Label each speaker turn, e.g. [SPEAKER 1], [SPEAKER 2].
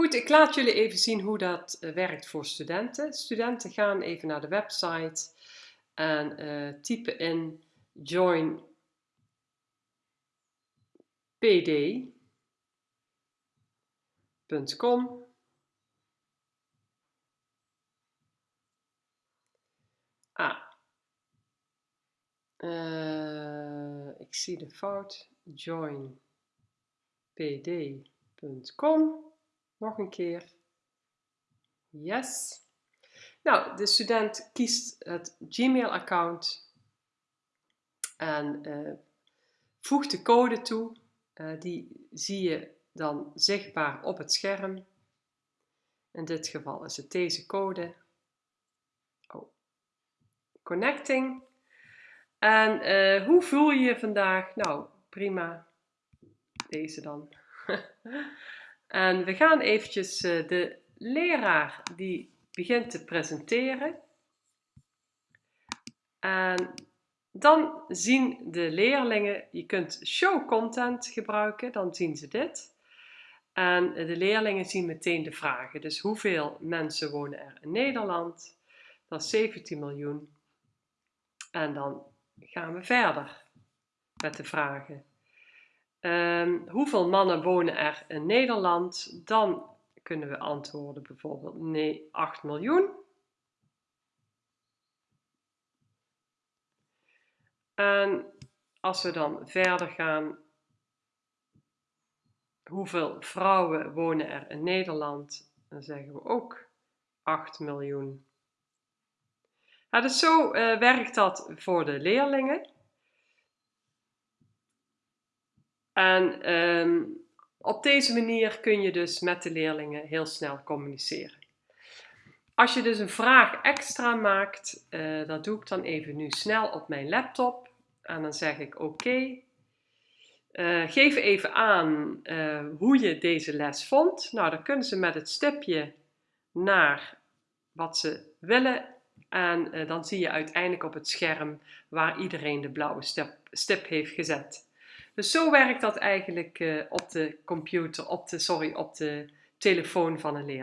[SPEAKER 1] Goed, ik laat jullie even zien hoe dat eh, werkt voor studenten. Studenten gaan even naar de website en uh, typen in join Ah, uh, ik zie de fout. Join pd.com nog een keer. Yes. Nou, de student kiest het Gmail-account en uh, voegt de code toe. Uh, die zie je dan zichtbaar op het scherm. In dit geval is het deze code. Oh. Connecting. En uh, hoe voel je je vandaag? Nou, prima. Deze dan. En we gaan eventjes eh, de leraar die begint te presenteren. En dan zien de leerlingen, je kunt show content gebruiken, dan zien ze dit. En de leerlingen zien meteen de vragen. Dus hoeveel mensen wonen er in Nederland? Dat is 17 miljoen. En dan gaan we verder met de vragen. Um, hoeveel mannen wonen er in Nederland? Dan kunnen we antwoorden bijvoorbeeld nee, 8 miljoen. En als we dan verder gaan, hoeveel vrouwen wonen er in Nederland? Dan zeggen we ook 8 miljoen. Dus zo uh, werkt dat voor de leerlingen. En um, op deze manier kun je dus met de leerlingen heel snel communiceren. Als je dus een vraag extra maakt, uh, dat doe ik dan even nu snel op mijn laptop. En dan zeg ik oké. Uh, geef even aan uh, hoe je deze les vond. Nou, dan kunnen ze met het stipje naar wat ze willen. En dan zie je uiteindelijk op het scherm waar iedereen de blauwe stip heeft gezet. Dus zo werkt dat eigenlijk uh, op de computer, op de, sorry, op de telefoon van een leerling.